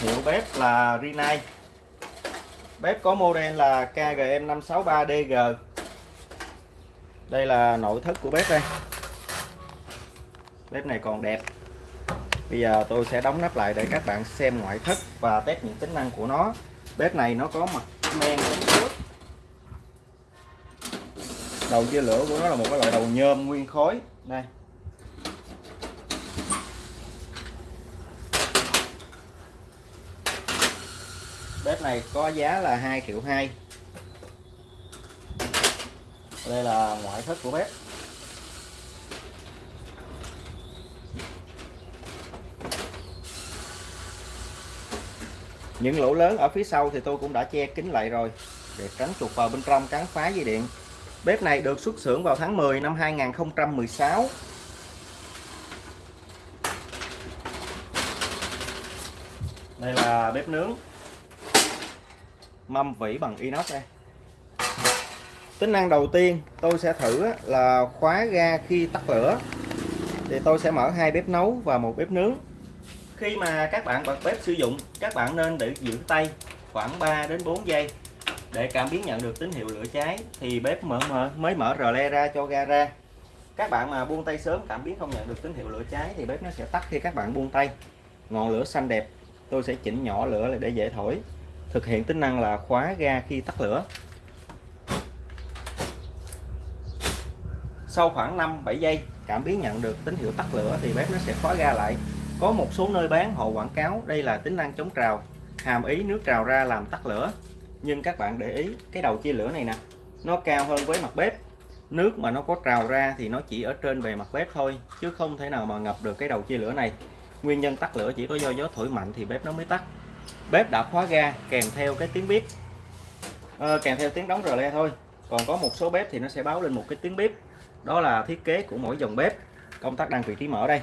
hiệu bếp là Rinnai bếp có model là KGM 563DG đây là nội thất của bếp đây. Bếp này còn đẹp. Bây giờ tôi sẽ đóng nắp lại để các bạn xem ngoại thất và test những tính năng của nó. Bếp này nó có mặt men đầu chia lửa của nó là một cái loại đầu nhôm nguyên khối. Đây. Bếp này có giá là 2 triệu 2 đây là ngoại thất của bếp. Những lỗ lớn ở phía sau thì tôi cũng đã che kín lại rồi, để tránh chuột vào bên trong cắn phá dây điện. Bếp này được xuất xưởng vào tháng 10 năm 2016 đây là bếp nướng mâm vỉ bằng inox đây. Tính năng đầu tiên tôi sẽ thử là khóa ga khi tắt lửa. Thì tôi sẽ mở hai bếp nấu và một bếp nướng. Khi mà các bạn bật bếp sử dụng các bạn nên để giữ tay khoảng 3 đến 4 giây. Để cảm biến nhận được tín hiệu lửa cháy thì bếp mở, mở mới mở rờ le ra cho ga ra. Các bạn mà buông tay sớm cảm biến không nhận được tín hiệu lửa cháy thì bếp nó sẽ tắt khi các bạn buông tay. Ngọn lửa xanh đẹp tôi sẽ chỉnh nhỏ lửa để dễ thổi thực hiện tính năng là khóa ga khi tắt lửa. Sau khoảng 5-7 giây, cảm biến nhận được tín hiệu tắt lửa thì bếp nó sẽ khóa ga lại. Có một số nơi bán, họ quảng cáo đây là tính năng chống trào, hàm ý nước trào ra làm tắt lửa. Nhưng các bạn để ý, cái đầu chia lửa này nè, nó cao hơn với mặt bếp. Nước mà nó có trào ra thì nó chỉ ở trên bề mặt bếp thôi, chứ không thể nào mà ngập được cái đầu chia lửa này. Nguyên nhân tắt lửa chỉ có do gió thổi mạnh thì bếp nó mới tắt bếp đã khóa ga kèm theo cái tiếng bếp à, ờ, kèm theo tiếng đóng rờ le thôi. Còn có một số bếp thì nó sẽ báo lên một cái tiếng bếp đó là thiết kế của mỗi dòng bếp. Công tắc đăng vị trí mở đây.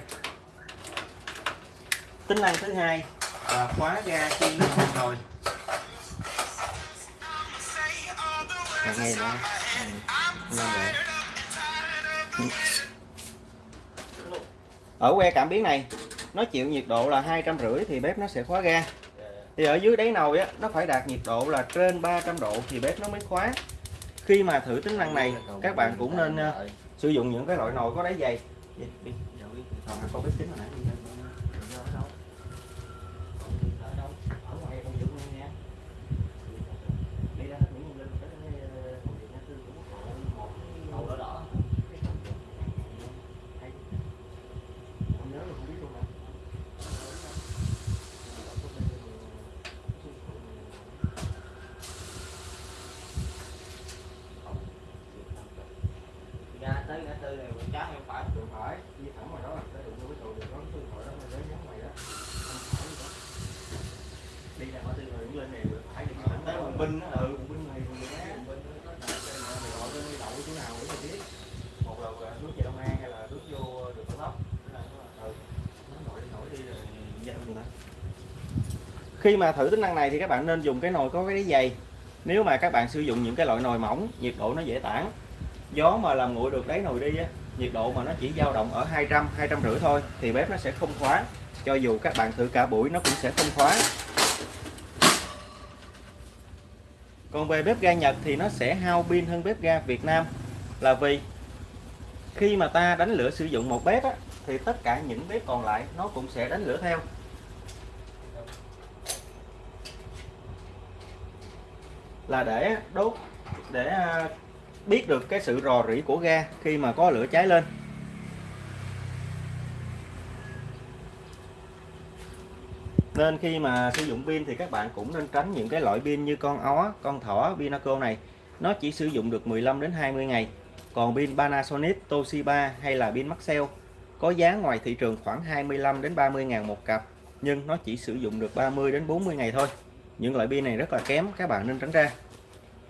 Tính năng thứ hai là khóa ga khi nước sôi nồi nghe nữa ở que cảm biến này nó chịu nhiệt độ là hai trăm rưỡi thì bếp nó sẽ khóa ga thì ở dưới đáy nồi á nó phải đạt nhiệt độ là trên 300 độ thì bếp nó mới khóa. Khi mà thử tính năng này các bạn cũng nên uh, sử dụng những cái loại nồi có đáy dày. Có bếp kính này trái phải đường phải đi thẳng vào đó là đụng vô cái trụ được đó đó đến nhắm mày đó đi ra ngã tư rồi lên này phải đi thẳng tới quận binh ừ quận binh này quận binh nó mày gọi đậu chỗ nào cũng biết một là nước về đông an hay là nước vô đường cao tốc khi mà thử tính năng này thì các bạn nên dùng cái nồi có cái đáy dày nếu mà các bạn sử dụng những cái loại nồi mỏng, nhiệt độ nó dễ tản gió mà làm nguội được đáy nồi đi á nhiệt độ mà nó chỉ dao động ở 200 200 rưỡi thôi thì bếp nó sẽ không khóa. Cho dù các bạn thử cả buổi nó cũng sẽ không khóa. Còn về bếp ga Nhật thì nó sẽ hao pin hơn bếp ga Việt Nam. Là vì khi mà ta đánh lửa sử dụng một bếp á, thì tất cả những bếp còn lại nó cũng sẽ đánh lửa theo. Là để đốt để à, biết được cái sự rò rỉ của ga khi mà có lửa cháy lên. Nên khi mà sử dụng pin thì các bạn cũng nên tránh những cái loại pin như con ó, con thỏ, Pinaco này. Nó chỉ sử dụng được 15 đến 20 ngày. Còn pin Panasonic, Toshiba hay là pin Maxell có giá ngoài thị trường khoảng 25 đến 30 ngàn một cặp nhưng nó chỉ sử dụng được 30 đến 40 ngày thôi. Những loại pin này rất là kém các bạn nên tránh ra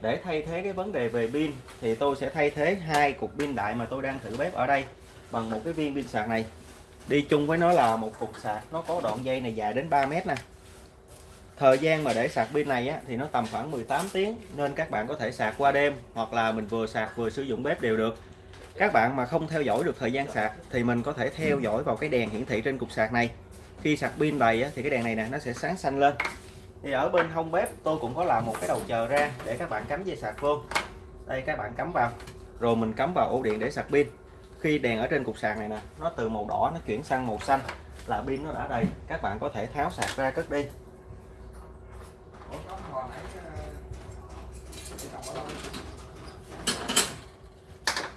để thay thế cái vấn đề về pin thì tôi sẽ thay thế hai cục pin đại mà tôi đang thử bếp ở đây bằng một cái viên pin sạc này. Đi chung với nó là một cục sạc nó có đoạn dây này dài đến 3 mét nè. Thời gian mà để sạc pin này á, thì nó tầm khoảng 18 tiếng nên các bạn có thể sạc qua đêm hoặc là mình vừa sạc vừa sử dụng bếp đều được. Các bạn mà không theo dõi được thời gian sạc thì mình có thể theo dõi vào cái đèn hiển thị trên cục sạc này. Khi sạc pin đầy á, thì cái đèn này nè nó sẽ sáng xanh lên thì ở bên hông bếp, tôi cũng có làm một cái đầu chờ ra để các bạn cắm dây sạc vô. Đây, các bạn cắm vào. Rồi mình cắm vào ổ điện để sạc pin. Khi đèn ở trên cục sạc này nè, nó từ màu đỏ nó chuyển sang màu xanh là pin nó đã đầy. Các bạn có thể tháo sạc ra cất đi.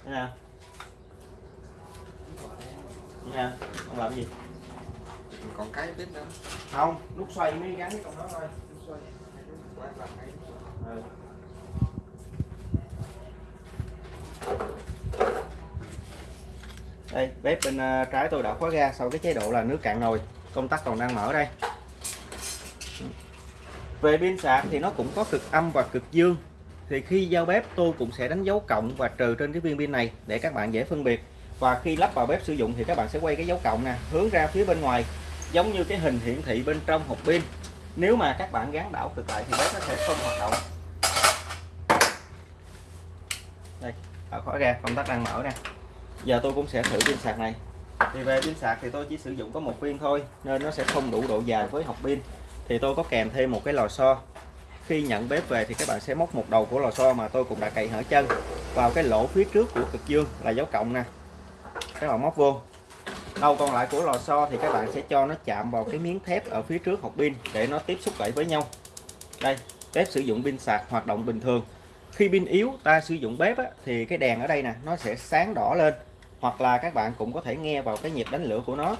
Nha. Nha, không làm gì còn cái biết nữa. Không nút xoay mới gắn cái con đó thôi. Xoay. Quay là cái ừ. đây bếp bên ờ, trái tôi đã khóa ga sau cái chế độ là nước cạn nồi. Công tắc còn đang mở đây. Về pin sạc thì nó cũng có cực âm và cực dương. Thì khi giao bếp tôi cũng sẽ đánh dấu cộng và trừ trên cái viên pin này để các bạn dễ phân biệt. Và khi lắp vào bếp sử dụng thì các bạn sẽ quay cái dấu cộng nè hướng ra phía bên ngoài giống như cái hình hiển thị bên trong hộp pin. Nếu mà các bạn gắn đảo cực lại thì bếp nó sẽ không hoạt động. Đây ở khóa ra công tắc đang mở nè giờ tôi cũng sẽ thử pin sạc này. Thì về pin sạc thì tôi chỉ sử dụng có một viên thôi nên nó sẽ không đủ độ dài với hộp pin. Thì tôi có kèm thêm một cái lò xo. Khi nhận bếp về thì các bạn sẽ móc một đầu của lò xo mà tôi cũng đã cày hở chân vào cái lỗ phía trước của cực dương là dấu cộng nè. Các bạn móc vô đầu còn lại của lò xo thì các bạn sẽ cho nó chạm vào cái miếng thép ở phía trước hộp pin để nó tiếp xúc lại với nhau. Đây bếp sử dụng pin sạc hoạt động bình thường. Khi pin yếu ta sử dụng bếp á, thì cái đèn ở đây nè nó sẽ sáng đỏ lên. Hoặc là các bạn cũng có thể nghe vào cái nhịp đánh lửa của nó.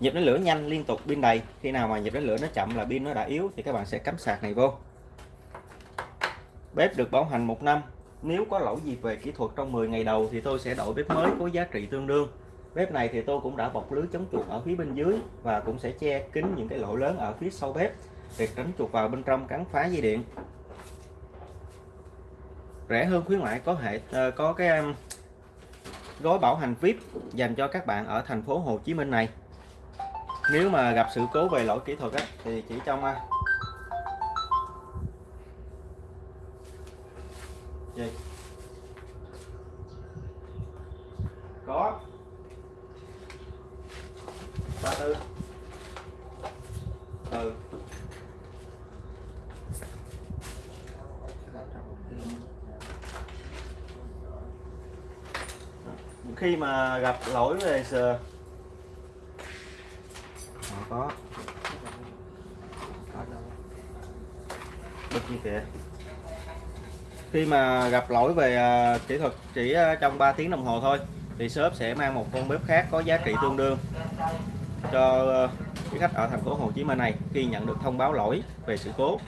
Nhịp đánh lửa nhanh liên tục pin đầy. Khi nào mà nhịp đánh lửa nó chậm là pin nó đã yếu thì các bạn sẽ cắm sạc này vô. Bếp được bảo hành một năm nếu có lỗi gì về kỹ thuật trong 10 ngày đầu thì tôi sẽ đổi bếp mới có giá trị tương đương. Bếp này thì tôi cũng đã bọc lưới chống chuột ở phía bên dưới và cũng sẽ che kín những cái lỗ lớn ở phía sau bếp để tránh chuột vào bên trong cắn phá dây điện. Rẻ hơn khuyến mại có hệ ờ, có cái gói bảo hành VIP dành cho các bạn ở thành phố Hồ Chí Minh này. Nếu mà gặp sự cố về lỗi kỹ thuật á, thì chỉ trong gì? Có. Ba tư. Ừ khi mà gặp lỗi về sờ. Có. Bật như kìa khi mà gặp lỗi về à, kỹ thuật chỉ à, trong 3 tiếng đồng hồ thôi thì shop sẽ mang một con bếp khác có giá trị tương đương cho à, quý khách ở thành phố Hồ Chí Minh này khi nhận được thông báo lỗi về sự cố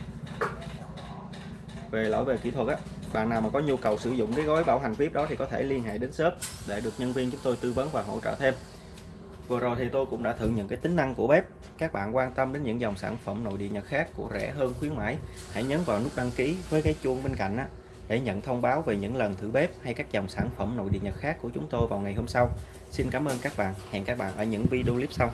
về lỗi về kỹ thuật á. Bạn nào mà có nhu cầu sử dụng cái gói bảo hành VIP đó thì có thể liên hệ đến shop để được nhân viên chúng tôi tư vấn và hỗ trợ thêm. Vừa rồi thì tôi cũng đã thử những cái tính năng của bếp. Các bạn quan tâm đến những dòng sản phẩm nội địa Nhật khác của rẻ hơn khuyến mãi hãy nhấn vào nút đăng ký với cái chuông bên cạnh á, để nhận thông báo về những lần thử bếp hay các dòng sản phẩm nội địa Nhật khác của chúng tôi vào ngày hôm sau. Xin cảm ơn các bạn. Hẹn các bạn ở những video clip sau.